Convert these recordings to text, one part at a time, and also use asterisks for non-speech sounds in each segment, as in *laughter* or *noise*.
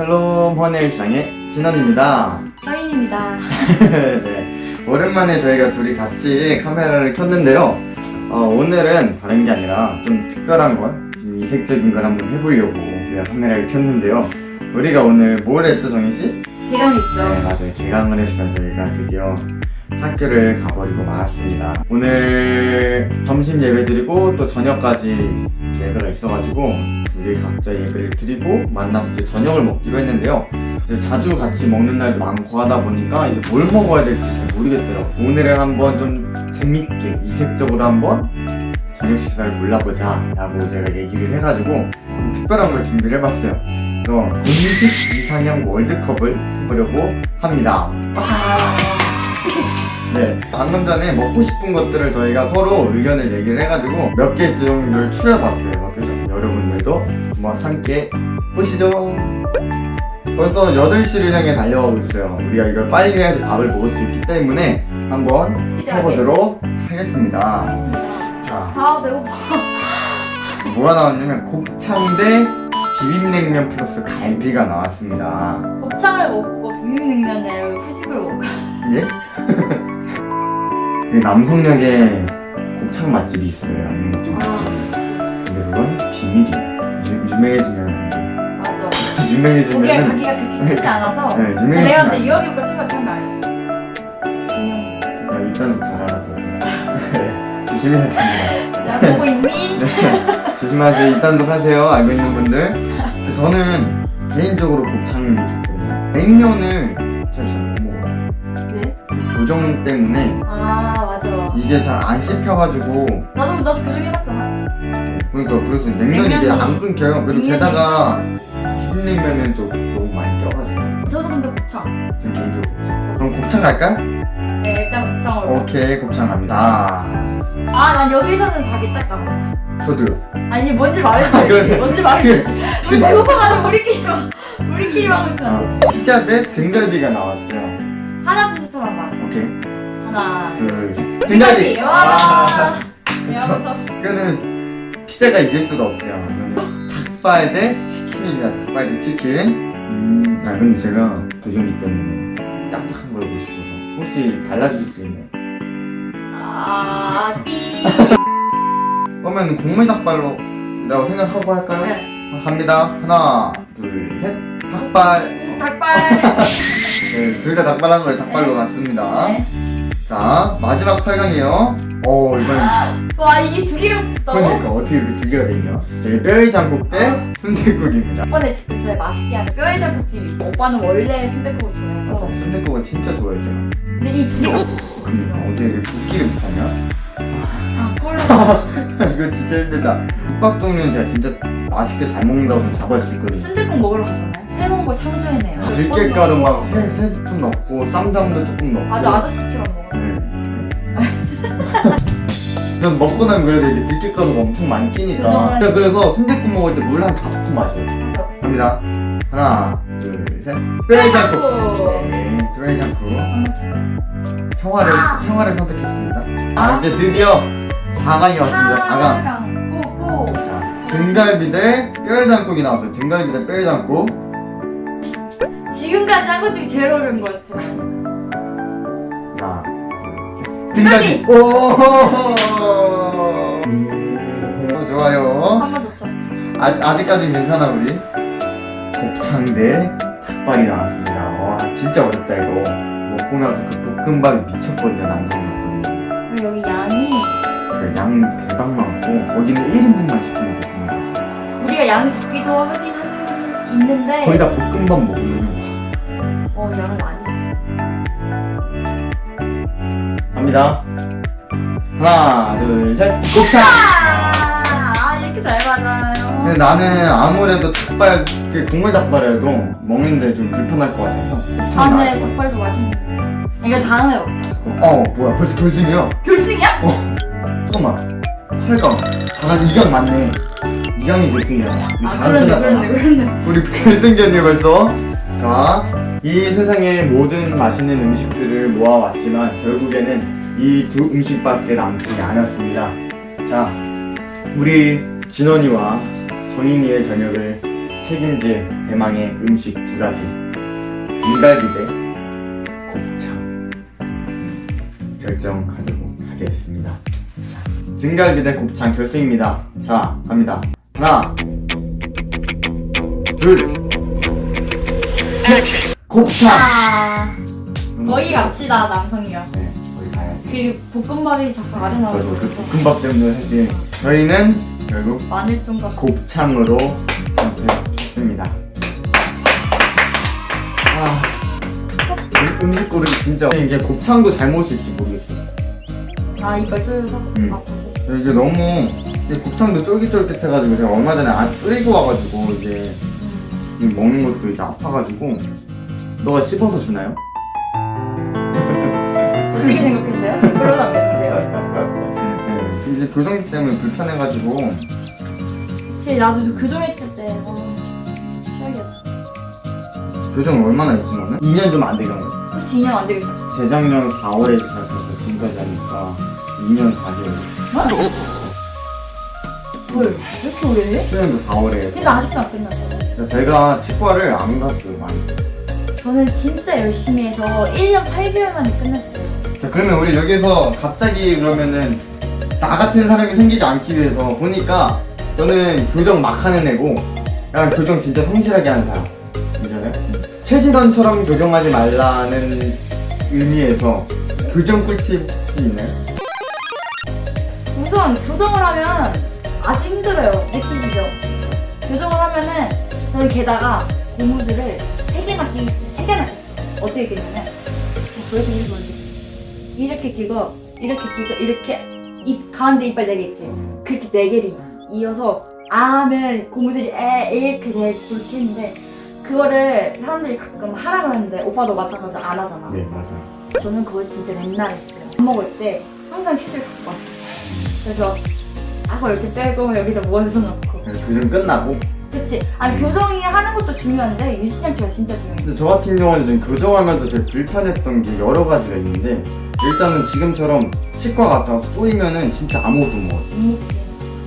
샬롬 헌의 일상의 진원입니다. 서인입니다. *laughs* 네, 오랜만에 저희가 둘이 같이 카메라를 켰는데요. 어, 오늘은 다른 게 아니라 좀 특별한 걸, 좀 이색적인 걸 한번 해보려고 우리가 카메라를 켰는데요. 우리가 오늘 뭘 했죠, 정희씨? 개강했죠. 네, 맞아요. 개강을 했어요. 저희가 드디어 학교를 가버리고 말았습니다. 오늘 점심 예배 드리고 또 저녁까지 예배가 있어가지고 우리 각자 예배를 드리고 만나서 이제 저녁을 먹기로 했는데요. 이제 자주 같이 먹는 날도 많고 하다 보니까 이제 뭘 먹어야 될지 잘 모르겠더라고요. 오늘은 한번 좀 재밌게 이색적으로 한번 저녁 식사를 골라보자 라고 제가 얘기를 해가지고 좀 특별한 걸 준비를 해봤어요. 그래서 음식 이상형 월드컵을 해보려고 합니다. 아, 네. 방금 전에 먹고 싶은 것들을 저희가 서로 의견을 얘기를 해가지고 몇개 정도를 추려봤어요. 그래서 여러분들도 한번 함께 보시죠. 벌써 8시를 향해 달려가고 있어요. 우리가 이걸 빨리 해야지 밥을 먹을 수 있기 때문에 한번 해보도록 하겠습니다. 자, 아, 배고파. 뭐가 나왔냐면 곱창 대 비빔냉면 플러스 갈비가 나왔습니다. 곱창을 먹고 비빔냉면을 후식으로 먹고. 예? 그 남성역에 곱창 맛집이 있어요. 양념곱창 아, 맛집이. 그치. 근데 그건 비밀이에요. 유, 유명해지면 안 돼. 맞아. 거기가 유명해지면 가기가 그렇게 크지 않아서. 네, 내가 유명해지면 근데 안 돼. 이야기보다 생각한 거 알렸어. 분명. 야, 일단 잘 알아서. 네, 조심해야 됩니다. 야, 보고 있니? *laughs* 네, 조심하세요. 일단도 하세요. 알고 있는 분들. 저는 개인적으로 곱창이 좋거든요. 냉면을? 교정 때문에 아, 맞아. 이게 잘 안 씹혀가지고 나도, 나도 교정 해봤잖아. 그러니까 그래서 냉면 이게 냉면이- 안 끊겨요. 그리고 냉면이- 게다가 비빔냉면은 또 너무 많이 껴가지고 저도 근데 곱창. 좀 개인적으로 곱창. 그럼 곱창 갈까요? 네, 일단 곱창으로. 오케이 곱창 갑니다. 아, 난 여기서는 답이 딱 나온다. 저도요. 아니 뭔지 아, 말해줘야지 그러네. 뭔지 말해줘야지 *laughs* 우리 배고파가지고 하고 있으면 안 되지 아, 피자 대 등갈비가 나왔어요. 하나 둘 셋. 등갈비 등갈비. 와 아, 이거는 피자가 이길 수가 없어요. 이거는 닭발 대 치킨입니다. 닭발 대 치킨. 음, 아 근데 제가 도전기 때문에 딱딱한 걸 먹고 싶어서 혹시 발라주실 수 있나요? 아 삐 그러면 국물 닭발로 라고 생각하고 할까요? 네. 갑니다. 하나, 둘, 셋. 닭발. 닭발 *laughs* 네, 둘 다 닭발한 거예요. 닭발로 네. 갔습니다. 네. 자, 마지막 8강이에요. 오, 이번엔 *gasps* 와 이게 두 개가 붙었다고? 그러니까 어떻게 이렇게 두 개가 됐냐? 저희 뼈의 장국 대 순대국입니다. 오빠네 집 근처에 맛있게 하는 뼈해장국집이 있어 오빠는 원래 순댓국을 좋아해서 순대국을 진짜 제가. 근데 이 두 개가 붙었어 그러니까 어떻게 이렇게 국기를 붙하냐? 아 꼴라 *laughs* 이거 진짜 힘들다. 국밥 종류는 제가 진짜 맛있게 잘 먹는다고 좀 잡을 수 있거든요. 순댓국 먹으러 가잖아요 새로운 걸 창조해내요 들깨가루 몇막번 세, 세 스푼 넣고 쌈장도 조금 넣고 아주 아저씨처럼 전 먹고 나면 그래도 이게 들깨가루가 엄청 많이 끼니까. 제가 그래서 순대국 먹을 때 물 한 다섯 푼 마셔요. 갑니다. 하나 둘셋. 뼈해장국. 네 뼈해장국. 평화를 아. 평화를 선택했습니다. 아 이제 드디어 4강이 왔습니다. 4강. 꼬꼬 자 등갈비 대 뼈해장국이 나왔어요. 등갈비 대 뼈해장국. 지금까지 한 것 중에 제일 어려운 것 같아 하나 둘셋 등갈비 오! 오, 좋아요. 한 번 더 쳐. 아, 아직까진 괜찮아 우리? 곱창 대 닭발이 나왔습니다. 와 진짜 어렵다 이거. 먹고 나서 그 볶음밥이 미쳤거든요 남성분이. 그리고 여기 양이 그양 대박 많고 거기는 1인분만 시키면 되는 거예요. 우리가 양이 적기도 하긴 한- 있는데 거의 다 볶음밥 먹으면 어 양을 많이 갑니다. 하나 둘셋. 곱창. 아 이렇게 잘 맞아요. 근데 나는 아무래도 닭발 그 국물 닭발이라도 먹는데 좀 불편할 것 같아서 아 나을 네것 닭발도 맛있는데. 이거 다음에 먹자. 어 뭐야 벌써 결승이야? 결승이야? 잠깐만. 8강 4강 2강 맞네. 2강이 결승이야. 우리 아 4강 그러네 그러네 그러네. 우리 결승전이 벌써. 자 이 세상의 모든 맛있는 음식들을 모아왔지만 결국에는 이 두 음식밖에 남지 않았습니다. 자 우리 진원이와 정인이의 저녁을 책임질 대망의 음식 두 가지. 등갈비 대 곱창 결정하도록 하겠습니다. 자, 등갈비 대 곱창 결승입니다. 자 갑니다. 하나 둘. 곱창. 아, 거기 갑시다, 남성경. 네 그 볶음밥이 자꾸 저도 나오고 그 볶음밥 때문에 사실 저희는 결국 마늘종과 곱창으로 선택했습니다. 아, 이 음식 고르기 진짜 이게 곱창도 잘못일지 모르겠어요. 아 이걸 뜯어서 음. 아프고 이게 너무 이게 곱창도 쫄깃쫄깃해가지고 제가 얼마 전에 안 끌고 와가지고 이제 이 먹는 것도 이제 아파가지고 너가 씹어서 주나요? 어떻게 생각 했어요? 댓글로 남겨주세요 네, 이제 교정 때문에 불편해가지고 그치 나도 교정했을 때 어, 최악이었어 교정 얼마나 했지 너는? 2년 좀 안 되겠네. 그치 2년 안 되겠어 재작년 4월에 시작해서 지금까지 하니까 2년 4개월. 뭘? 왜 이렇게 오래 해? 수련도 4월에 해서. 근데 아직도 안 끝났어 제가 치과를 안 갔어요, 많이. 저는 진짜 열심히 해서 1년 8개월 만에 끝냈어요 자, 그러면 우리 여기서 갑자기 그러면은 나 같은 사람이 생기지 않기 위해서 보니까 저는 교정 막 하는 애고 약간 교정 진짜 성실하게 하는 사람. 괜찮아요? 최진원처럼 교정하지 말라는 의미에서 교정 꿀팁이 있나요? 우선 교정을 하면 아주 힘들어요 느끼시죠? 교정을 하면은 저는 게다가 고무줄을 3개나 끼, 3개나 꼈어 어떻게 끼냐면 보여드리고 이렇게 끼고 이렇게 끼고 이렇게 입 가운데 이빨 4개 있지 그렇게 4개를 이어서 아 하면 고무줄이 에 이렇게 돼 그렇게 했는데 그거를 사람들이 가끔 하라고 하는데 오빠도 마찬가지로 안 하잖아 네, 맞아요. 저는 그걸 진짜 맨날 했어요. 밥 먹을 때 항상 퀴즈를 갖고 왔어요. 그래서 아고 이렇게 빼고 여기다 모아서 넣고. 그래서 교정 끝나고 그치? 아니 교정이 하는 것도 중요한데 유지장치가 진짜 중요해. 근데 저 같은 경우는 좀 교정하면서 되게 불편했던 게 여러 가지가 있는데 일단은 지금처럼 치과 갔다 와서 쪼이면은 진짜 아무것도 못 먹어요 못 먹지.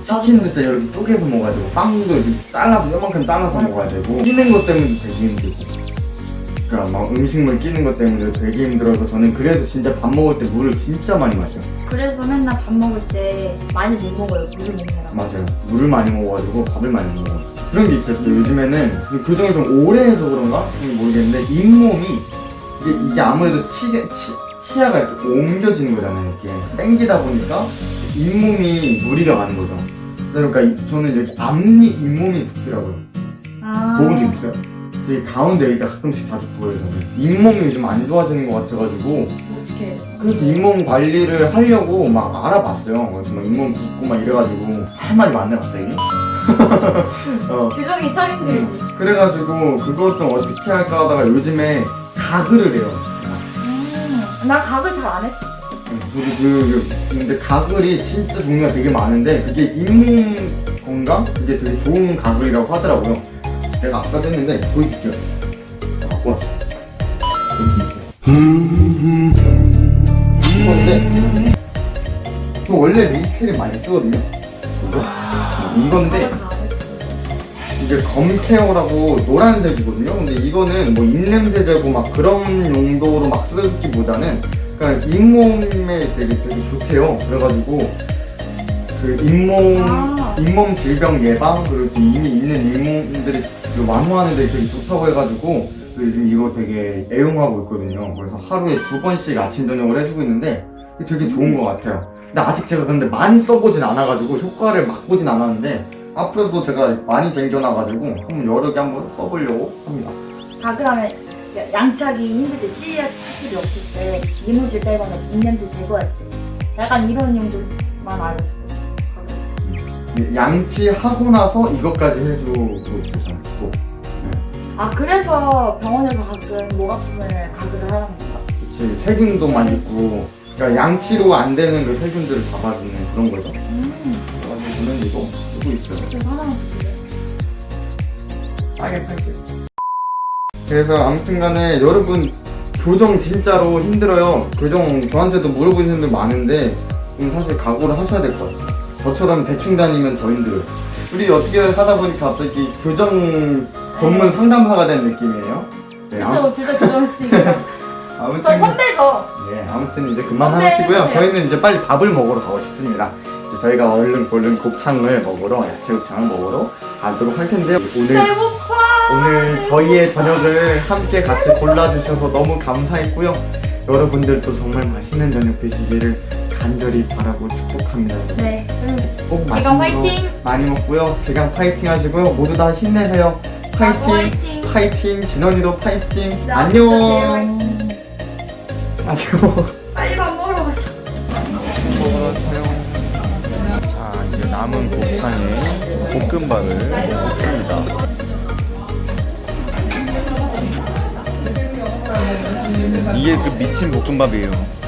치킨도 진짜 이렇게 쪼개서 먹어야 되고 빵도 이렇게 잘라서 요만큼 잘라서 맞아. 먹어야 되고 끼는 것 때문에 되게 힘들고 그러니까 막 음식물 끼는 것 때문에 되게 힘들어서 저는 그래서 진짜 밥 먹을 때 물을 진짜 많이 마셔요 그래서 맨날 밥 먹을 때 많이 못 먹어요. 물을 먹느라고. 맞아요 물을 많이 먹어가지고 밥을 많이 못 먹어요 그런 게 있었어요 요즘에는 교정을 좀 오래 해서 그런가? 좀 모르겠는데 잇몸이 이게, 이게 아무래도 치, 치, 치아가 이렇게 옮겨지는 거잖아요 이렇게 당기다 보니까 잇몸이 무리가 가는 거죠 그러니까 이- 저는 여기 앞니 잇몸이 붓더라고요 아. 부은 적 있어요? 되게 가운데 여기가 가끔씩 자주 부어요 저는 잇몸이 좀안 좋아지는 것 같아가지고 어떻게? 그래서 잇몸 관리를 하려고 막 알아봤어요 그래서 막 잇몸 붓고 막 이래가지고 할 말이 많네 갑자기 *laughs* 어, 교정이 참 힘들지. 그래가지고 그것 좀 어떻게 할까 하다가 요즘에 가글을 해요 음. 나 각을 잘안 했어. 그리고 그, 그 근데 가글이 진짜 종류가 되게 많은데 그게 잇몸 건강? 그게 되게 좋은 가글이라고 하더라고요 내가 아까도 했는데 보여줄게요 갖고 왔어 이건데 저 원래 리스테린 많이 쓰거든요? 이건데. 이게 검케어라고 노란색이거든요. 근데 이거는 뭐 입냄새 제거 막 그런 용도로 막 쓰기보다는 그냥 잇몸에 되게 되게 좋대요. 그래가지고 그 잇몸 아. 잇몸 질병 예방 그리고 또 이미 있는 잇몸들이 그 완화하는 데 되게 좋다고 해가지고 요즘 이거 되게 애용하고 있거든요. 그래서 하루에 두 번씩 아침 저녁을 해주고 있는데 되게 좋은 것 같아요. 근데 아직 제가 근데 많이 써보진 않아가지고 효과를 맛보진 않았는데 앞으로도 제가 많이 쟁겨놔가지고 한번 여러 개 한번 써보려고 합니다. 하면 야- 양치하기 힘들 때 치아 치실이 없을 때 이물질 빼거나 입냄새 제거할 때 약간 이런 용도만 알고 있었거든. 양치하고 나서 이것까지 해주고 계세요. 꼭. 아 그래서 병원에서 가끔 목 아픔을 가글을 하라는 건가? 그치 세균도 많이 있고 그러니까 양치로 안 되는 그 세균들을 잡아주는 그런 거죠. 음 그래가지고 저는 이거 쓰고 있어요. 그래서 하나만. 그래서 아무튼 간에 여러분 교정 진짜로 힘들어요. 교정 저한테도 물어보시는 분들 많은데 좀 사실 각오를 하셔야 될 것 같아요. 저처럼 대충 다니면 더 힘들어요. 둘이 어떻게 하다 보니까 갑자기 교정 전문 상담사가 된 느낌이에요. 네, 그쵸, 둘다 교정했으니까. *laughs* 아무튼 저 선배죠. 네, 아무튼 이제 그만 하시고요. 저희는 이제 빨리 밥을 먹으러 가고 싶습니다. 저희가 얼른 얼른 곱창을 먹으러 야채 곱창을 먹으러 가도록 할 텐데요. 오늘. 오늘 저희의 저녁을 함께 같이 골라주셔서 너무 감사했고요. 여러분들도 정말 맛있는 저녁 되시기를 간절히 바라고 축복합니다. 네, 그럼 꼭 맛있는 거! 많이 먹고요. 개강 파이팅 하시고요. 모두 다 힘내세요. 파이팅! 화이팅! 파이팅! 진원이도 파이팅! 안녕! 안녕! 빨리 밥 먹으러 가자. 자 이제 남은 곱창에 볶음밥을 먹습니다. 이게 그 미친 볶음밥이에요.